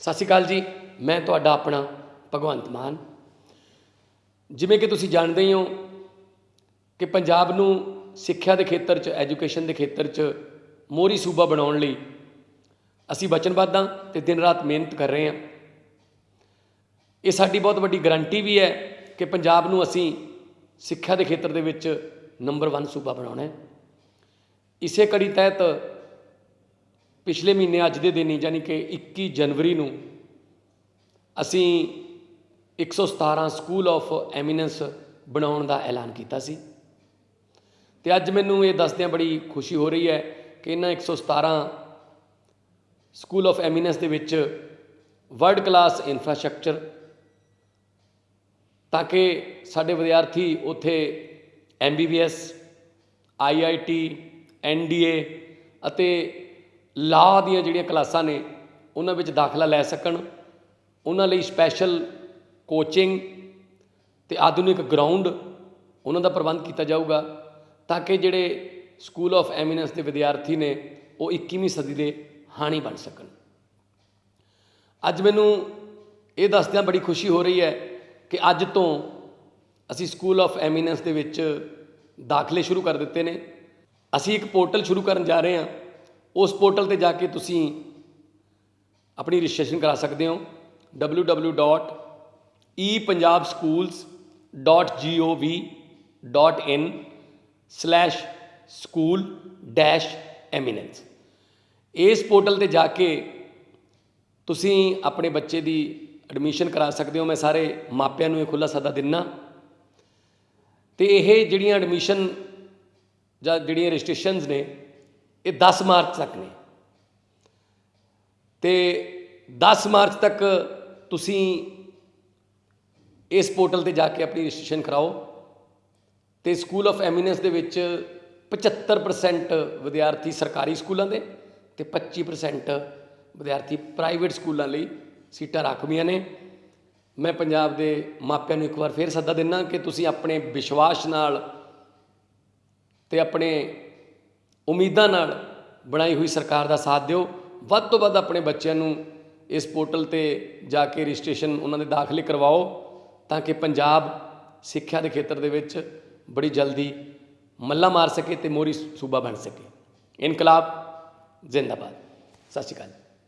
ਸਤਿ ਸ਼੍ਰੀ ਅਕਾਲ ਜੀ, ਮੈਂ ਤੁਹਾਡਾ ਆਪਣਾ ਭਗਵੰਤ ਮਾਨ। ਜਿਵੇਂ ਕਿ ਤੁਸੀਂ ਜਾਣਦੇ ਹੀ ਹੋ ਕਿ ਪੰਜਾਬ ਨੂੰ ਸਿੱਖਿਆ ਦੇ ਖੇਤਰ 'ਚ, ਐਜੂਕੇਸ਼ਨ ਦੇ ਖੇਤਰ 'ਚ ਮੋਹਰੀ ਸੂਬਾ ਬਣਾਉਣ ਲਈ ਅਸੀਂ ਵਚਨਬੱਧ ਹਾਂ ਤੇ ਦਿਨ ਰਾਤ ਮਿਹਨਤ ਕਰ ਰਹੇ ਹਾਂ। ਇਹ ਸਾਡੀ ਬਹੁਤ ਵੱਡੀ ਗਰੰਟੀ ਵੀ ਹੈ ਕਿ ਪੰਜਾਬ ਨੂੰ ਅਸੀਂ ਸਿੱਖਿਆ ਦੇ ਖੇਤਰ ਦੇ ਵਿੱਚ ਨੰਬਰ 1 ਸੂਬਾ ਬਣਾਉਣਾ ਹੈ। ਇਸੇ ਕੜੀ ਤਹਿਤ ਪਿਛਲੇ ਮਹੀਨੇ ਅੱਜ ਦੇ ਦਿਨ ਹੀ ਯਾਨੀ ਕਿ 21 ਜਨਵਰੀ ਨੂੰ ਅਸੀਂ 117 ਸਕੂਲ ਆਫ ਐਮੀਨੈਂਸ ਬਣਾਉਣ ਦਾ ਐਲਾਨ ਕੀਤਾ ਸੀ। ਤੇ ਅੱਜ ਮੈਨੂੰ ਇਹ ਦੱਸਦਿਆਂ ਬੜੀ ਖੁਸ਼ੀ ਹੋ ਰਹੀ ਹੈ ਕਿ ਇਹਨਾਂ 117 ਸਕੂਲ ਆਫ ਐਮੀਨੈਂਸ ਦੇ ਵਿੱਚ ਵਰਲਡ ਕਲਾਸ ਇਨਫਰਾਸਟ੍ਰਕਚਰ ਤਾਂ ਕਿ ਸਾਡੇ ਵਿਦਿਆਰਥੀ ਉੱਥੇ ਐਮਬੀਬੀਐਸ ਆਈਆਈਟੀ ਐਨਡੀਏ ਅਤੇ ਲਾਅ ਦੀਆਂ ਜਿਹੜੀਆਂ ਕਲਾਸਾਂ ਨੇ, ਉਹਨਾਂ ਵਿੱਚ ਦਾਖਲਾ ਲੈ ਸਕਣ। ਉਹਨਾਂ ਲਈ ਸਪੈਸ਼ਲ ਕੋਚਿੰਗ ਤੇ ਆਧੁਨਿਕ ਗਰਾਊਂਡ ਉਹਨਾਂ ਦਾ ਪ੍ਰਬੰਧ ਕੀਤਾ ਜਾਊਗਾ ਤਾਂ ਕਿ ਜਿਹੜੇ ਸਕੂਲ ਆਫ ਐਮੀਨੈਂਸ ਦੇ ਵਿਦਿਆਰਥੀ ਨੇ, ਉਹ 21ਵੀਂ ਸਦੀ ਦੇ ਹਾਣੀ ਬਣ ਸਕਣ। ਅੱਜ ਮੈਨੂੰ ਇਹ ਦੱਸਦਿਆਂ ਬੜੀ ਖੁਸ਼ੀ ਹੋ ਰਹੀ ਹੈ ਕਿ ਅੱਜ ਤੋਂ ਅਸੀਂ ਸਕੂਲ ਆਫ ਐਮੀਨੈਂਸ ਦੇ ਵਿੱਚ ਦਾਖਲੇ ਸ਼ੁਰੂ ਕਰ ਦਿੱਤੇ ਨੇ। ਅਸੀਂ ਇੱਕ ਪੋਰਟਲ ਸ਼ੁਰੂ ਕਰਨ ਜਾ ਰਹੇ ਹਾਂ। ਉਸ ਪੋਰਟਲ ਤੇ ਜਾ ਕੇ ਤੁਸੀਂ ਆਪਣੀ ਰਜਿਸਟ੍ਰੇਸ਼ਨ ਕਰਾ ਸਕਦੇ ਹੋ www.epunjabschools.in/school-eminence ਇਸ ਪੋਰਟਲ ਤੇ ਜਾ ਕੇ ਤੁਸੀਂ ਆਪਣੇ ਬੱਚੇ ਦੀ ਐਡਮਿਸ਼ਨ ਕਰਾ ਸਕਦੇ ਹੋ। ਮੈਂ ਸਾਰੇ ਮਾਪਿਆਂ ਨੂੰ ਇਹ ਖੁੱਲਾ ਸੱਦਾ ਦਿੰਨਾ। ਤੇ ਇਹ ਜਿਹੜੀਆਂ ਐਡਮਿਸ਼ਨ ਜਾਂ ਜਿਹੜੀਆਂ ਰਜਿਸਟ੍ਰੇਸ਼ਨਸ ਨੇ ਇਹ 10 ਮਾਰਚ ਤੱਕ ਨੇ। ਤੇ 10 ਮਾਰਚ ਤੱਕ ਤੁਸੀਂ ਇਸ ਪੋਰਟਲ ਤੇ ਜਾ ਕੇ ਆਪਣੀ ਰਜਿਸਟ੍ਰੇਸ਼ਨ ਕਰਾਓ ਤੇ ਸਕੂਲ ਆਫ ਐਮੀਨੈਂਸ ਦੇ ਵਿੱਚ 75% ਵਿਦਿਆਰਥੀ ਸਰਕਾਰੀ ਸਕੂਲਾਂ ਦੇ ਤੇ 25% ਵਿਦਿਆਰਥੀ ਪ੍ਰਾਈਵੇਟ ਸਕੂਲਾਂ ਲਈ ਸੀਟਾਂ ਰਾਖਵੀਆਂ ਨੇ। ਮੈਂ ਪੰਜਾਬ ਦੇ ਮਾਪਿਆਂ ਨੂੰ ਇੱਕ ਵਾਰ ਫੇਰ ਸੱਦਾ ਦਿੰਨਾ ਕਿ ਤੁਸੀਂ ਆਪਣੇ ਵਿਸ਼ਵਾਸ ਨਾਲ ਤੇ ਆਪਣੇ ਉਮੀਦਾਂ ਨਾਲ ਬਣਾਈ ਹੋਈ ਸਰਕਾਰ ਦਾ ਸਾਥ ਦਿਓ। ਵੱਧ ਤੋਂ ਵੱਧ ਆਪਣੇ ਬੱਚਿਆਂ ਨੂੰ ਇਸ ਪੋਰਟਲ ਤੇ ਜਾ ਕੇ ਰਜਿਸਟ੍ਰੇਸ਼ਨ ਉਹਨਾਂ ਦੇ ਦਾਖਲੇ ਕਰਵਾਓ ਤਾਂ ਕਿ ਪੰਜਾਬ ਸਿੱਖਿਆ ਦੇ ਖੇਤਰ ਦੇ ਵਿੱਚ ਬੜੀ ਜਲਦੀ ਮੱਲਾ ਮਾਰ ਸਕੇ ਤੇ ਮੋਰੀ ਸੂਬਾ ਬਣ ਸਕੇ। ਇਨਕਲਾਬ ਜ਼ਿੰਦਾਬਾਦ। ਸਤਿ ਸ਼੍ਰੀ ਅਕਾਲ।